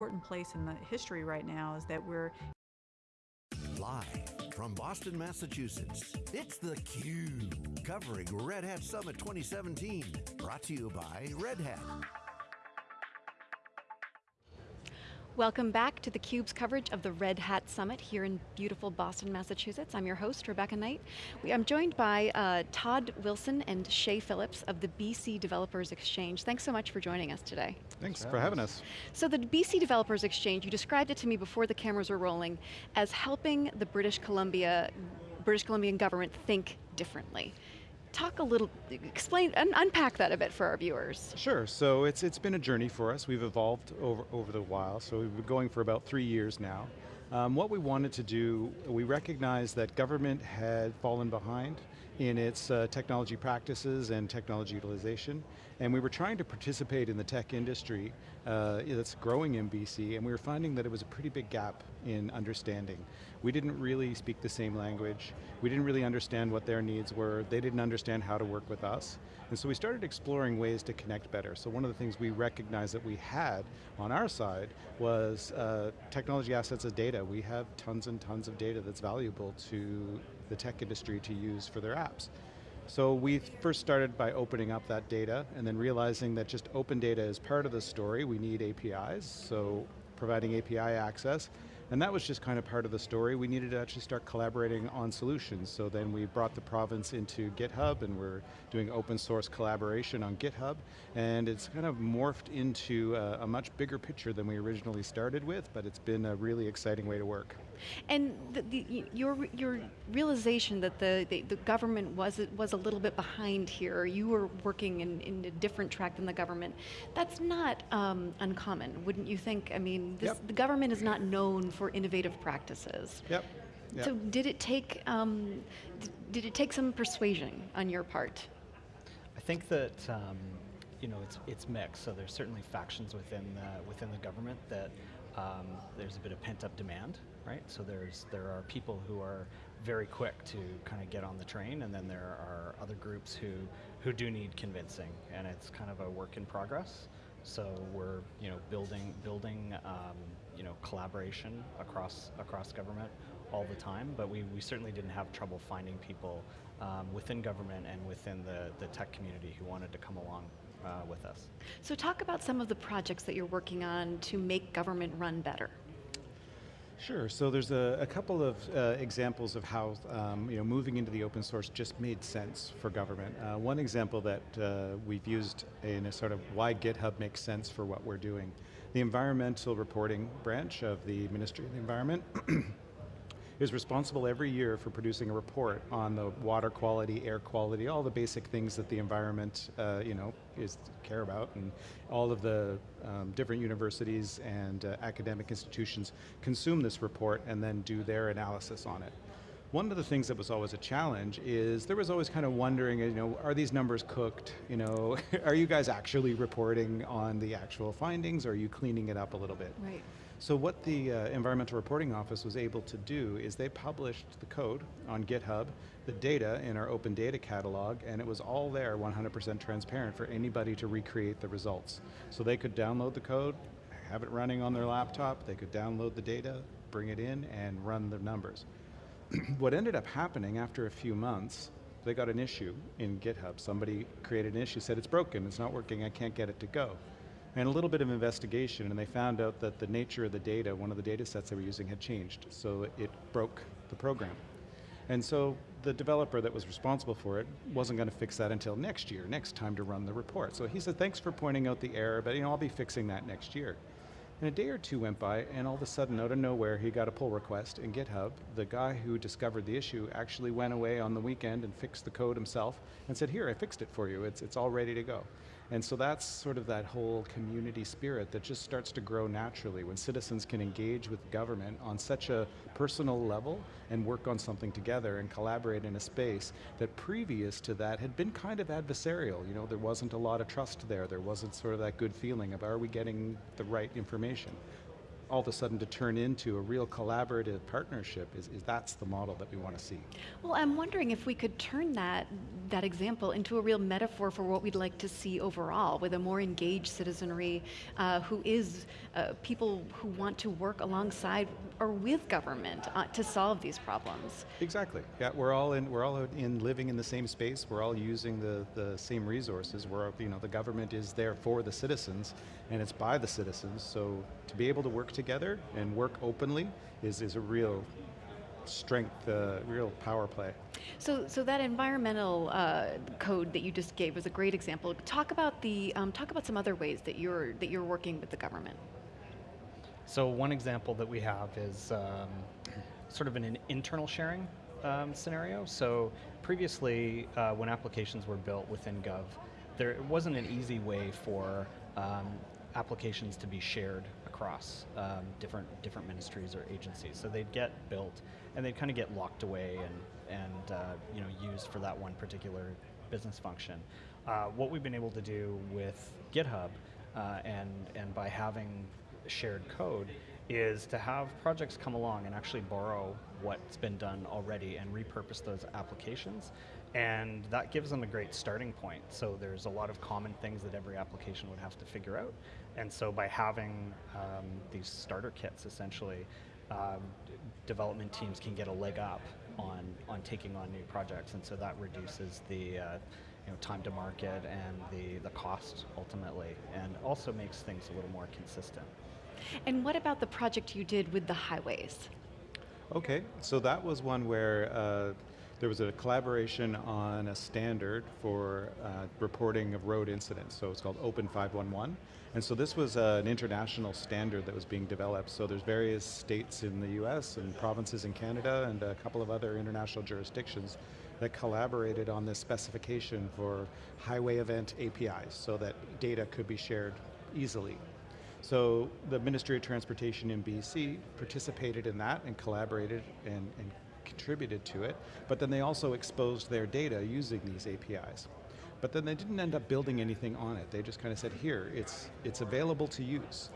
important place in the history right now is that we're Live from Boston, Massachusetts, it's theCUBE, covering Red Hat Summit 2017. Brought to you by Red Hat. Welcome back to theCUBE's coverage of the Red Hat Summit here in beautiful Boston, Massachusetts. I'm your host, Rebecca Knight. We, I'm joined by uh, Todd Wilson and Shay Phillips of the BC Developers Exchange. Thanks so much for joining us today. Thanks for having us. So the BC Developers Exchange, you described it to me before the cameras were rolling as helping the British Columbia, British Columbian government think differently talk a little, explain, un unpack that a bit for our viewers. Sure, so it's, it's been a journey for us. We've evolved over, over the while, so we've been going for about three years now. Um, what we wanted to do, we recognized that government had fallen behind in its uh, technology practices and technology utilization, and we were trying to participate in the tech industry uh, that's growing in BC, and we were finding that it was a pretty big gap in understanding. We didn't really speak the same language, we didn't really understand what their needs were, they didn't understand how to work with us, and so we started exploring ways to connect better. So one of the things we recognized that we had on our side was uh, technology assets as data. We have tons and tons of data that's valuable to the tech industry to use for their apps. So we first started by opening up that data and then realizing that just open data is part of the story. We need APIs, so providing API access. And that was just kind of part of the story. We needed to actually start collaborating on solutions. So then we brought the province into GitHub and we're doing open source collaboration on GitHub. And it's kind of morphed into a, a much bigger picture than we originally started with, but it's been a really exciting way to work. And the, the, your, your realization that the, the, the, government was, was a little bit behind here, you were working in, in a different track than the government, that's not um, uncommon, wouldn't you think? I mean, this, yep. the government is not known for innovative practices. Yep. Yep. So did it take um, did it take some persuasion on your part? I think that um, you know it's it's mixed. So there's certainly factions within the, within the government that um, there's a bit of pent up demand, right? So there's there are people who are very quick to kind of get on the train, and then there are other groups who who do need convincing, and it's kind of a work in progress. So we're you know building building um, you know collaboration across across government all the time, but we, we certainly didn't have trouble finding people um, within government and within the, the tech community who wanted to come along uh, with us. So talk about some of the projects that you're working on to make government run better. Sure, so there's a, a couple of uh, examples of how um, you know, moving into the open source just made sense for government. Uh, one example that uh, we've used in a sort of why GitHub makes sense for what we're doing. The environmental reporting branch of the Ministry of the Environment is responsible every year for producing a report on the water quality, air quality, all the basic things that the environment uh, you know, is care about, and all of the um, different universities and uh, academic institutions consume this report and then do their analysis on it. One of the things that was always a challenge is there was always kind of wondering, you know, are these numbers cooked? You know, are you guys actually reporting on the actual findings or are you cleaning it up a little bit? Right. So what the uh, Environmental Reporting Office was able to do is they published the code on GitHub, the data in our open data catalog, and it was all there 100% transparent for anybody to recreate the results. So they could download the code, have it running on their laptop, they could download the data, bring it in, and run the numbers. what ended up happening after a few months, they got an issue in GitHub. Somebody created an issue, said it's broken, it's not working, I can't get it to go and a little bit of investigation, and they found out that the nature of the data, one of the data sets they were using had changed, so it broke the program. And so the developer that was responsible for it wasn't going to fix that until next year, next time to run the report. So he said, thanks for pointing out the error, but you know, I'll be fixing that next year. And a day or two went by, and all of a sudden, out of nowhere, he got a pull request in GitHub. The guy who discovered the issue actually went away on the weekend and fixed the code himself and said, here, I fixed it for you, it's, it's all ready to go. And so that's sort of that whole community spirit that just starts to grow naturally when citizens can engage with government on such a personal level and work on something together and collaborate in a space that previous to that had been kind of adversarial. You know, there wasn't a lot of trust there. There wasn't sort of that good feeling of are we getting the right information. All of a sudden to turn into a real collaborative partnership is, is that's the model that we want to see. Well, I'm wondering if we could turn that that example into a real metaphor for what we'd like to see overall, with a more engaged citizenry uh, who is uh, people who want to work alongside or with government uh, to solve these problems. Exactly. Yeah, we're all in. We're all in living in the same space. We're all using the the same resources. We're you know the government is there for the citizens, and it's by the citizens. So to be able to work together and work openly is is a real strength, uh, real power play. So, so that environmental uh, code that you just gave was a great example. Talk about the um, talk about some other ways that you're that you're working with the government. So one example that we have is um, sort of an internal sharing um, scenario. So previously, uh, when applications were built within Gov, there wasn't an easy way for um, applications to be shared across um, different different ministries or agencies. So they'd get built and they'd kind of get locked away and and uh, you know used for that one particular business function. Uh, what we've been able to do with GitHub uh, and and by having shared code is to have projects come along and actually borrow what's been done already and repurpose those applications and that gives them a great starting point. So there's a lot of common things that every application would have to figure out. And so by having um, these starter kits, essentially, um, development teams can get a leg up on, on taking on new projects. And so that reduces the uh, you know, time to market and the, the cost ultimately, and also makes things a little more consistent. And what about the project you did with the highways? Okay, so that was one where uh, there was a collaboration on a standard for uh, reporting of road incidents. So it's called Open 511. And so this was uh, an international standard that was being developed. So there's various states in the US and provinces in Canada and a couple of other international jurisdictions that collaborated on this specification for highway event APIs so that data could be shared easily. So the Ministry of Transportation in BC participated in that and collaborated and, and contributed to it, but then they also exposed their data using these APIs. But then they didn't end up building anything on it. They just kind of said, here, it's, it's available to use.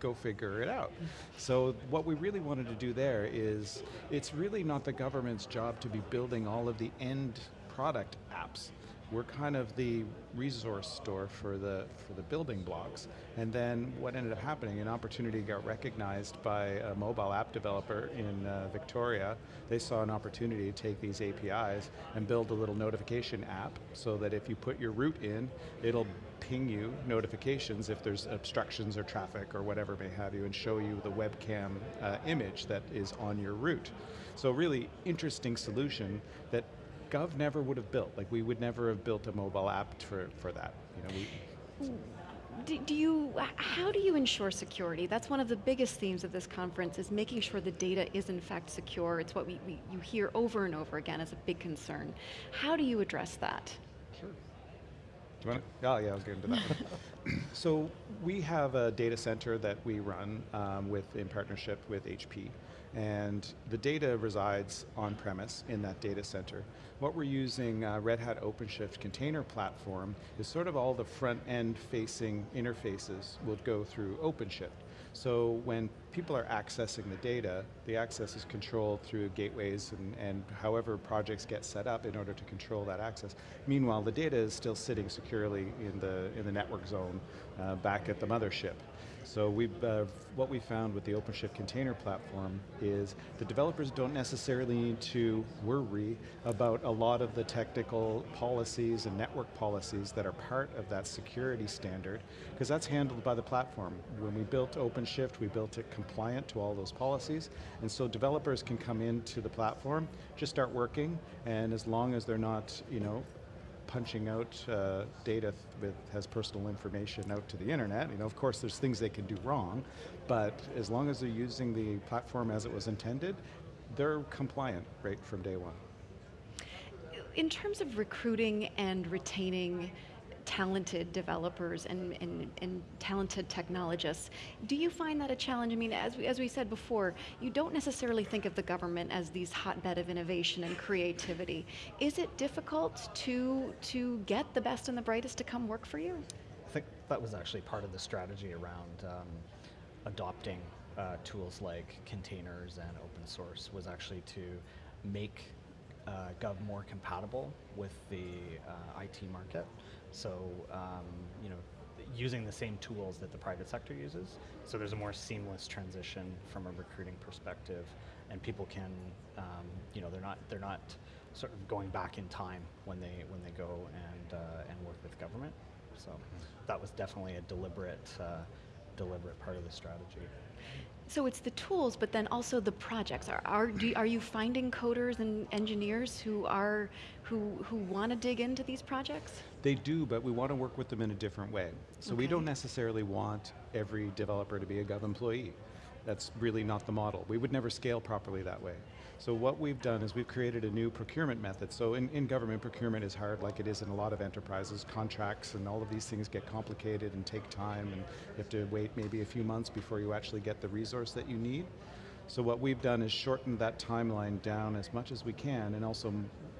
Go figure it out. So what we really wanted to do there is, it's really not the government's job to be building all of the end product apps we're kind of the resource store for the for the building blocks. And then what ended up happening, an opportunity got recognized by a mobile app developer in uh, Victoria. They saw an opportunity to take these APIs and build a little notification app so that if you put your route in, it'll ping you notifications if there's obstructions or traffic or whatever may have you and show you the webcam uh, image that is on your route. So really interesting solution that Gov never would have built. Like we would never have built a mobile app for, for that. You know, we, do, do, you, how do you ensure security? That's one of the biggest themes of this conference is making sure the data is in fact secure. It's what we, we you hear over and over again as a big concern. How do you address that? Sure. Do you want to? Oh yeah, I was getting to that. so we have a data center that we run um, with in partnership with HP and the data resides on premise in that data center. What we're using uh, Red Hat OpenShift container platform is sort of all the front end facing interfaces will go through OpenShift. So when people are accessing the data, the access is controlled through gateways and, and however projects get set up in order to control that access. Meanwhile, the data is still sitting securely in the, in the network zone uh, back at the mothership. So we uh, what we found with the OpenShift container platform is the developers don't necessarily need to worry about a lot of the technical policies and network policies that are part of that security standard, because that's handled by the platform. When we built OpenShift, we built it compliant to all those policies, and so developers can come into the platform, just start working, and as long as they're not, you know, punching out uh, data with has personal information out to the internet. You know, of course, there's things they can do wrong, but as long as they're using the platform as it was intended, they're compliant right from day one. In terms of recruiting and retaining talented developers and, and, and talented technologists. Do you find that a challenge? I mean, as we, as we said before, you don't necessarily think of the government as these hotbed of innovation and creativity. Is it difficult to, to get the best and the brightest to come work for you? I think that was actually part of the strategy around um, adopting uh, tools like containers and open source was actually to make uh, Gov more compatible with the uh, IT market. So, um, you know, using the same tools that the private sector uses. So there's a more seamless transition from a recruiting perspective, and people can, um, you know, they're not they're not sort of going back in time when they when they go and uh, and work with government. So that was definitely a deliberate uh, deliberate part of the strategy. So it's the tools, but then also the projects. Are are, do, are you finding coders and engineers who are who who want to dig into these projects? They do, but we want to work with them in a different way. So we don't necessarily want every developer to be a Gov employee. That's really not the model. We would never scale properly that way. So what we've done is we've created a new procurement method. So in, in government, procurement is hard like it is in a lot of enterprises. Contracts and all of these things get complicated and take time and you have to wait maybe a few months before you actually get the resource that you need. So what we've done is shortened that timeline down as much as we can and also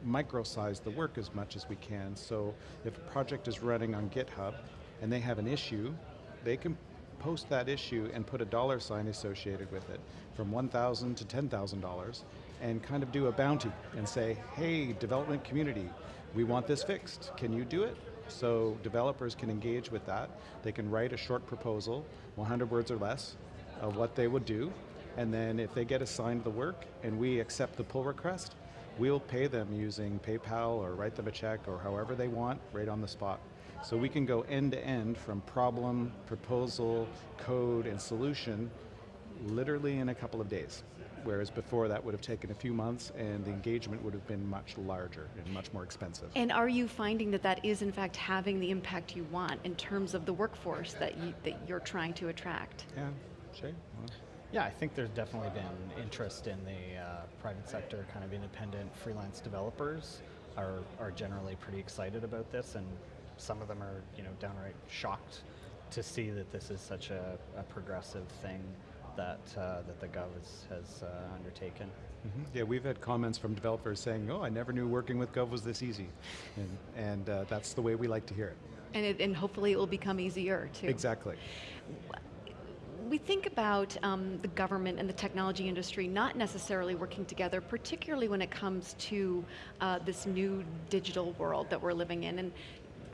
micro-size the work as much as we can. So if a project is running on GitHub and they have an issue, they can post that issue and put a dollar sign associated with it from 1,000 to $10,000 and kind of do a bounty and say, hey, development community, we want this fixed. Can you do it? So developers can engage with that. They can write a short proposal, 100 words or less, of what they would do. And then if they get assigned the work and we accept the pull request, we'll pay them using PayPal or write them a check or however they want right on the spot. So we can go end to end from problem, proposal, code, and solution literally in a couple of days. Whereas before that would have taken a few months and the engagement would have been much larger and much more expensive. And are you finding that that is in fact having the impact you want in terms of the workforce that you that you're trying to attract? Yeah, Shay? Well, Yeah, I think there's definitely been interest in the uh, private sector, kind of independent freelance developers are, are generally pretty excited about this, and some of them are, you know, downright shocked to see that this is such a, a progressive thing that uh, that the Gov has, has uh, undertaken. Mhm. Yeah, we've had comments from developers saying, "Oh, I never knew working with Gov was this easy," and, and uh, that's the way we like to hear it. And, it, and hopefully it will become easier too. Exactly. We think about um, the government and the technology industry not necessarily working together, particularly when it comes to uh, this new digital world that we're living in. And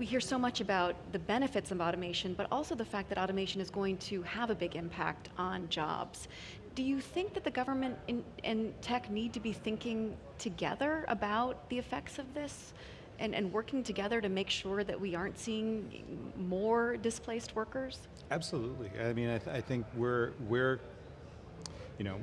we hear so much about the benefits of automation, but also the fact that automation is going to have a big impact on jobs. Do you think that the government and tech need to be thinking together about the effects of this? And, and working together to make sure that we aren't seeing more displaced workers? Absolutely. I mean, I, th- I think we're we're, you know,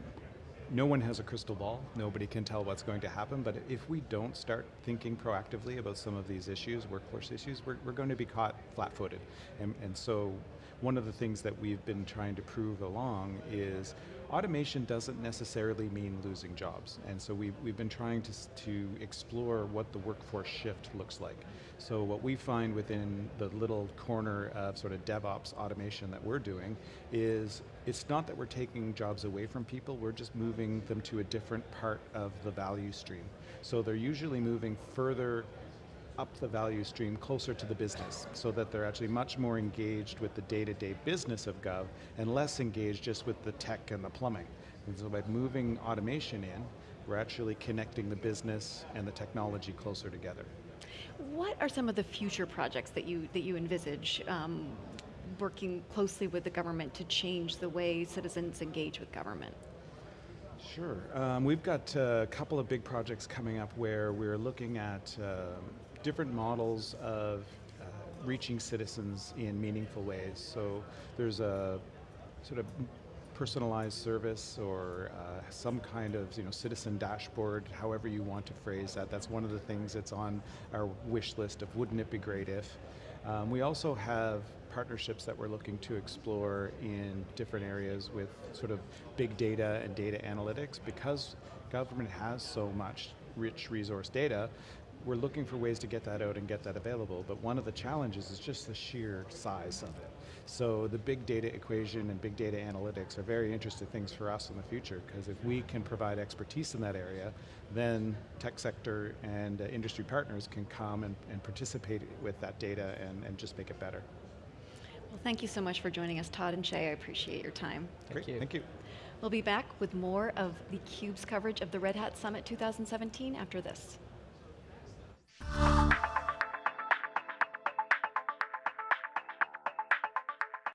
no one has a crystal ball. Nobody can tell what's going to happen. But if we don't start thinking proactively about some of these issues, workforce issues, we're, we're going to be caught flat-footed. And, and so, one of the things that we've been trying to prove along is automation doesn't necessarily mean losing jobs. And so we've, we've been trying to, to explore what the workforce shift looks like. So what we find within the little corner of sort of DevOps automation that we're doing is it's not that we're taking jobs away from people, we're just moving them to a different part of the value stream. So they're usually moving further up the value stream closer to the business so that they're actually much more engaged with the day-to-day business of Gov and less engaged just with the tech and the plumbing. And so by moving automation in, we're actually connecting the business and the technology closer together. What are some of the future projects that you that you envisage um, working closely with the government to change the way citizens engage with government? Sure. Um, we've got uh, a couple of big projects coming up where we're looking at um different models of uh, reaching citizens in meaningful ways. So there's a sort of personalized service or uh, some kind of you know citizen dashboard, however you want to phrase that. That's one of the things that's on our wish list of wouldn't it be great if. Um, we also have partnerships that we're looking to explore in different areas with sort of big data and data analytics because government has so much rich resource data we're looking for ways to get that out and get that available, but one of the challenges is just the sheer size of it. So the big data equation and big data analytics are very interesting things for us in the future, because if we can provide expertise in that area, then tech sector and uh, industry partners can come and, and participate with that data and, and just make it better. Well, thank you so much for joining us, Todd and Shay. I appreciate your time. Great, you. thank you. We'll be back with more of the CUBE's coverage of the Red Hat Summit 2017 after this.